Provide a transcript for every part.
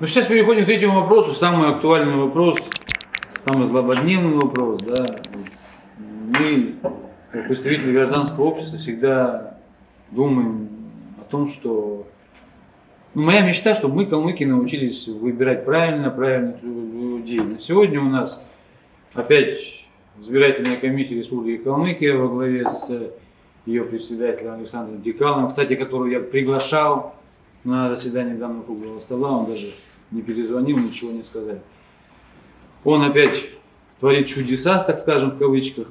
Ну, сейчас переходим к третьему вопросу, самый актуальный вопрос, самый злободневный вопрос, да. Мы, как представители гражданского общества, всегда думаем о том, что ну, моя мечта, чтобы мы, калмыки, научились выбирать правильно, правильных людей. На сегодня у нас опять избирательная комиссия Республики Калмыкия во главе с ее председателем Александром Декаловым, кстати, которого я приглашал на заседание данного круглого стола, он даже не перезвонил, ничего не сказал. Он опять творит чудеса, так скажем, в кавычках.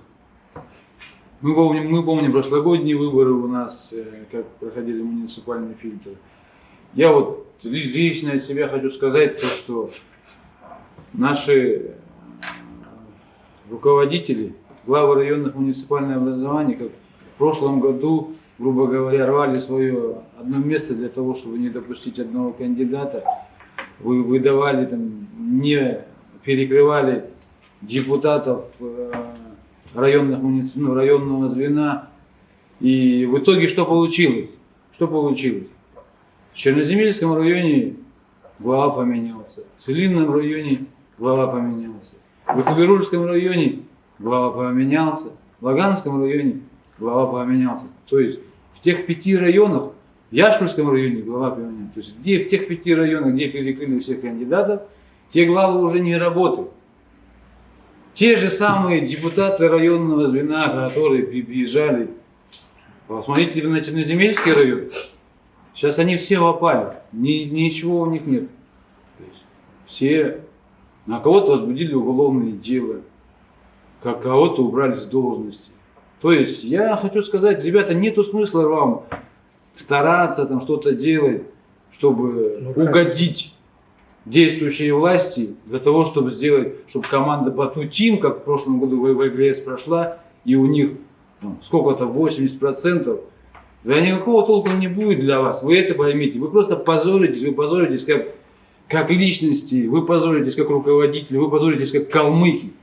Мы помним, мы помним прошлогодние выборы у нас, э, как проходили муниципальные фильтры. Я вот лично от себя хочу сказать то, что наши э, руководители, главы районных муниципальных образований, как в прошлом году, грубо говоря, рвали свое одно место для того, чтобы не допустить одного кандидата, вы выдавали там, не перекрывали депутатов э, районных ну, районного звена. И в итоге что получилось? Что получилось? В Черноземельском районе глава поменялся, в Целинном районе глава поменялся, в Экуберульском районе глава поменялся, в Лаганском районе глава поменялся. То есть в тех пяти районах в Яшкульском районе глава поменялась. То есть где в тех пяти районах, где перекрыли всех кандидатов, те главы уже не работают. Те же самые депутаты районного звена, которые приезжали, посмотрите на Черноземельский район, сейчас они все попали, ни, ничего у них нет. все на кого-то возбудили уголовные дела, как кого-то убрали с должности. То есть я хочу сказать, ребята, нету смысла вам стараться там что-то делать, чтобы ну, угодить действующей власти, для того, чтобы сделать, чтобы команда Батутин, как в прошлом году в ВГС прошла, и у них ну, сколько-то 80%, да никакого толку не будет для вас, вы это поймите, вы просто позоритесь, вы позоритесь как, как личности, вы позоритесь как руководители, вы позоритесь как калмыки.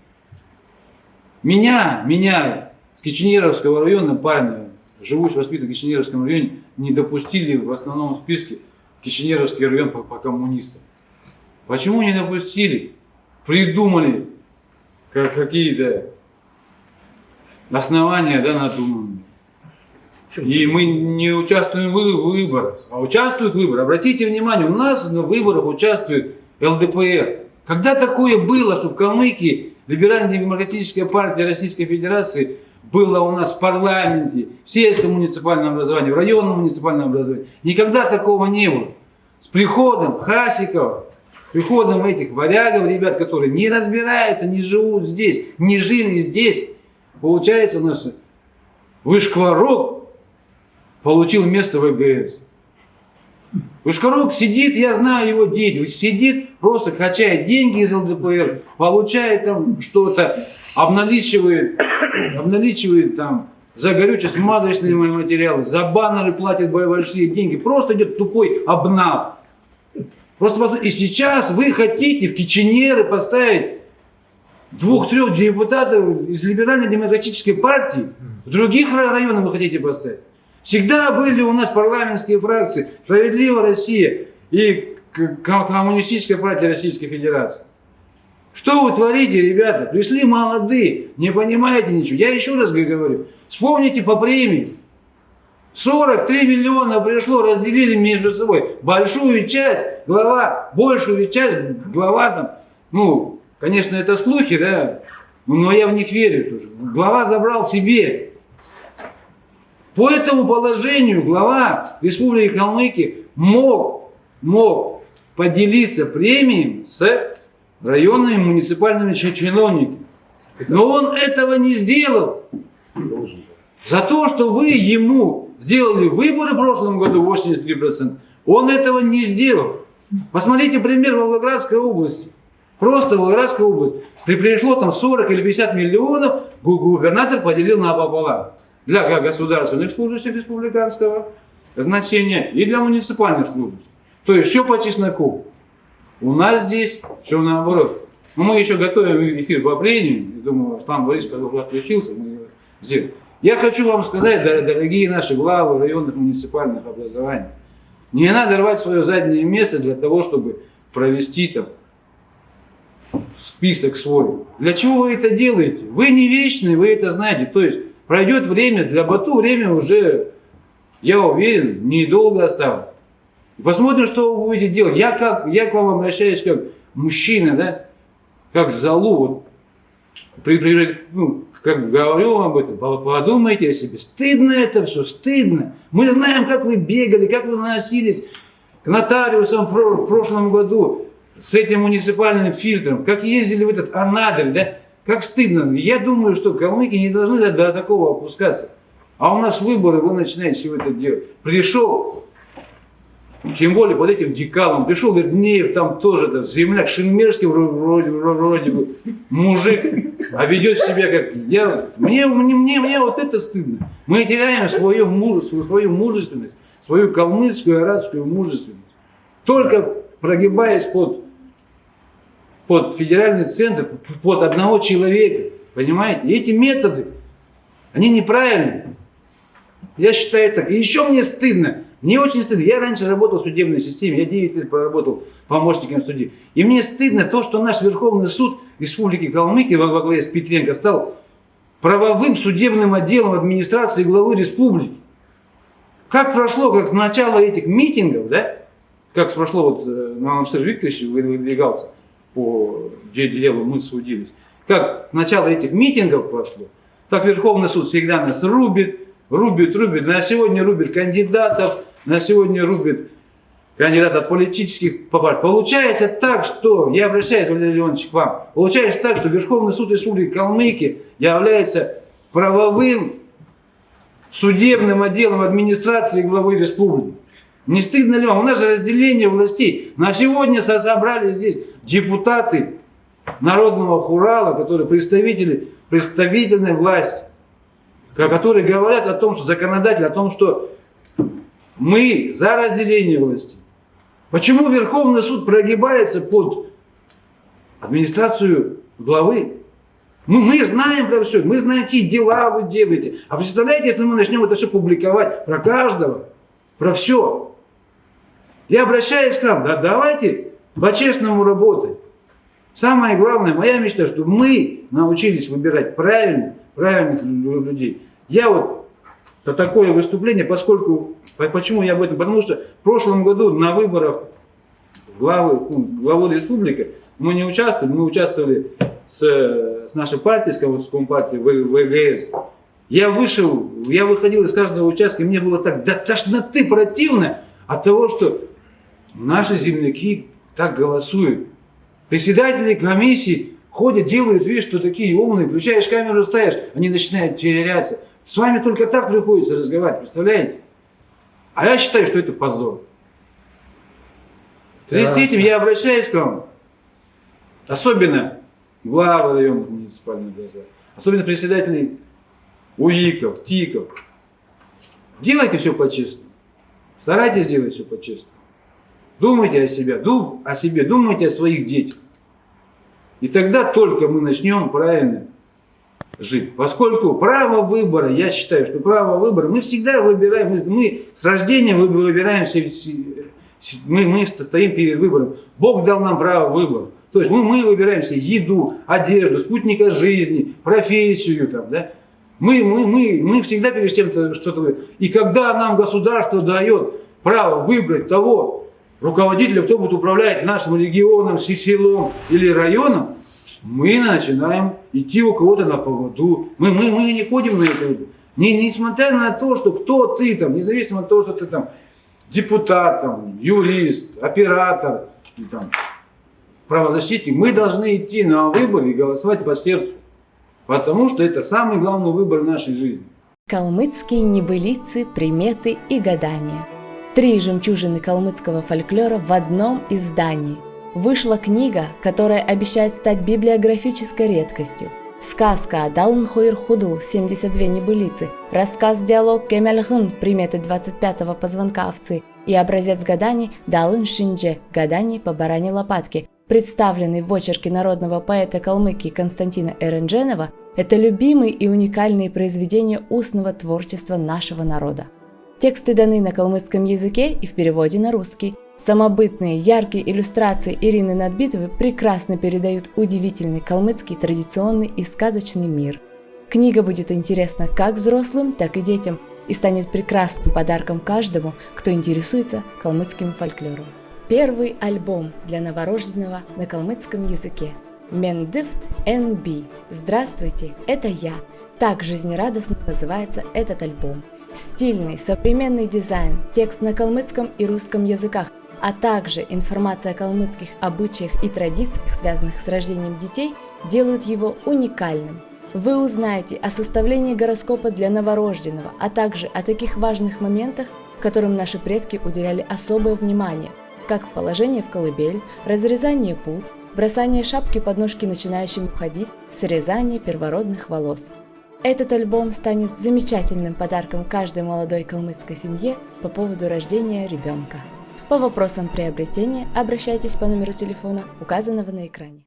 Меня, меня с Киченеровского района парня живущий, воспитанный в Кишиневском районе, не допустили в основном списке в Кишиневский район по, по коммунистам. Почему не допустили? Придумали как какие-то основания да, надуманные. И мы не участвуем в выборах, а участвуют в выборах. Обратите внимание, у нас на выборах участвует ЛДПР. Когда такое было, что в Калмыкии Либерально-демократическая партия Российской Федерации было у нас в парламенте, в сельском муниципальном образовании, в районном муниципальном образовании. Никогда такого не было. С приходом Хасикова, приходом этих варягов, ребят, которые не разбираются, не живут здесь, не жили здесь, получается у нас Вышкварок получил место в ЭГС. Вышкорок сидит, я знаю его деятельность, сидит, просто качает деньги из ЛДПР, получает там что-то, обналичивает, обналичивает там за горюче-смазочные материалы, за баннеры платит большие деньги, просто идет тупой обнав. Просто посмотрите, и сейчас вы хотите в Киченеры поставить двух-трех депутатов из либерально-демократической партии, в других районах вы хотите поставить. Всегда были у нас парламентские фракции «Справедливая Россия» и Коммунистическая партия Российской Федерации. Что вы творите, ребята? Пришли молодые, не понимаете ничего. Я еще раз говорю, вспомните по премии. 43 миллиона пришло, разделили между собой. Большую часть, глава, большую часть, глава там, ну, конечно, это слухи, да, но я в них верю тоже. Глава забрал себе. По этому положению глава Республики Калмыкия мог, мог поделиться премией с районными муниципальными чиновниками. Но он этого не сделал. За то, что вы ему сделали выборы в прошлом году 83%, он этого не сделал. Посмотрите пример Волгоградской области. Просто Волгоградская область. Пришло там 40 или 50 миллионов, губернатор поделил на пополам для государственных служащих республиканского значения и для муниципальных служащих. То есть все по чесноку. У нас здесь все наоборот. Но мы еще готовим эфир по плению. Думаю, Аслан Борисович, когда отключился, мы его сделаем. Я хочу вам сказать, дорогие наши главы районных муниципальных образований, не надо рвать свое заднее место для того, чтобы провести там список свой. Для чего вы это делаете? Вы не вечные, вы это знаете. То есть пройдет время, для Бату время уже, я уверен, недолго осталось. Посмотрим, что вы будете делать. Я, как, я к вам обращаюсь как мужчина, да, как залу. При, при, ну, как говорю об этом, подумайте о себе. Стыдно это все, стыдно. Мы знаем, как вы бегали, как вы наносились к нотариусам в прошлом году с этим муниципальным фильтром, как ездили в этот Анадырь, да, как стыдно. Я думаю, что калмыки не должны до, такого опускаться. А у нас выборы, вы начинаете все это делать. Пришел, тем более под этим декалом, пришел Вернеев, там тоже там, земляк Шинмерский вроде, вроде, бы мужик, а ведет себя как я. Мне, мне, мне, вот это стыдно. Мы теряем свое мужество, свою мужественность, свою калмыцкую, арабскую мужественность. Только прогибаясь под под федеральный центр, под одного человека. Понимаете? И эти методы, они неправильные. Я считаю так. И еще мне стыдно. Мне очень стыдно. Я раньше работал в судебной системе, я 9 лет проработал помощником судьи. И мне стыдно то, что наш Верховный суд Республики Калмыкия во главе с Петренко стал правовым судебным отделом администрации главы республики. Как прошло, как с начала этих митингов, да, как прошло вот э, на Амсер Викторович выдвигался, по делу мы судились. Как начало этих митингов прошло, так Верховный суд всегда нас рубит, рубит, рубит. На сегодня рубит кандидатов, на сегодня рубит кандидатов политических партий. Получается так, что, я обращаюсь, Валерий Леонович, к вам, получается так, что Верховный суд Республики Калмыкия является правовым судебным отделом администрации главы республики. Не стыдно ли вам? У нас же разделение властей. На сегодня собрали здесь депутаты Народного Хурала, которые представители представительной власти, которые говорят о том, что законодатель, о том, что мы за разделение власти. Почему Верховный суд прогибается под администрацию главы? Ну, мы знаем про все, мы знаем, какие дела вы делаете. А представляете, если мы начнем это все публиковать про каждого, про все, я обращаюсь к вам, да, давайте по-честному работать. Самое главное, моя мечта, чтобы мы научились выбирать правильных, правильных людей. Я вот по такое выступление, поскольку, почему я об этом, потому что в прошлом году на выборах главы, ну, главы республики мы не участвовали, мы участвовали с, с нашей партией, с Компартией, ВГС. Я вышел, я выходил из каждого участка, мне было так до тошноты противно от того, что Наши земляки так голосуют. Председатели комиссии ходят, делают вид, что такие умные, включаешь камеру, ставишь, они начинают теряться. С вами только так приходится разговаривать, представляете? А я считаю, что это позор. В связи с этим я обращаюсь к вам, особенно главы районных муниципальных газет, особенно председателей УИКов, ТИКов. Делайте все по-честному. Старайтесь делать все по-честному. Думайте о себе, дум, о себе, думайте о своих детях. И тогда только мы начнем правильно жить. Поскольку право выбора, я считаю, что право выбора, мы всегда выбираем, мы, мы с рождения выбираем, мы, мы стоим перед выбором. Бог дал нам право выбора. То есть мы, мы выбираем себе еду, одежду, спутника жизни, профессию. Там, да? мы, мы, мы, мы всегда перед тем что-то... И когда нам государство дает право выбрать того, руководителя, кто будет управлять нашим регионом, селом или районом, мы начинаем идти у кого-то на поводу. Мы, мы, мы не ходим на это. Не, несмотря на то, что кто ты там, независимо от того, что ты там депутат, там, юрист, оператор, там, правозащитник, мы должны идти на выборы и голосовать по сердцу. Потому что это самый главный выбор нашей жизни. Калмыцкие небылицы, приметы и гадания – Три жемчужины калмыцкого фольклора в одном издании. Вышла книга, которая обещает стать библиографической редкостью. Сказка Далн Хойр Худл 72 небылицы, рассказ-диалог Кемельхын приметы 25-го позвонка овцы и образец гаданий Далын Шиндже гаданий по баране лопатки, представленный в очерке народного поэта Калмыкии Константина Эрендженова, это любимые и уникальные произведения устного творчества нашего народа. Тексты даны на калмыцком языке и в переводе на русский. Самобытные, яркие иллюстрации Ирины Надбитовой прекрасно передают удивительный калмыцкий традиционный и сказочный мир. Книга будет интересна как взрослым, так и детям и станет прекрасным подарком каждому, кто интересуется калмыцким фольклором. Первый альбом для новорожденного на калмыцком языке. Мендифт НБ. Здравствуйте, это я. Так жизнерадостно называется этот альбом. Стильный, современный дизайн, текст на калмыцком и русском языках, а также информация о калмыцких обычаях и традициях, связанных с рождением детей, делают его уникальным. Вы узнаете о составлении гороскопа для новорожденного, а также о таких важных моментах, которым наши предки уделяли особое внимание, как положение в колыбель, разрезание пут, бросание шапки под ножки начинающим ходить, срезание первородных волос. Этот альбом станет замечательным подарком каждой молодой калмыцкой семье по поводу рождения ребенка. По вопросам приобретения обращайтесь по номеру телефона, указанного на экране.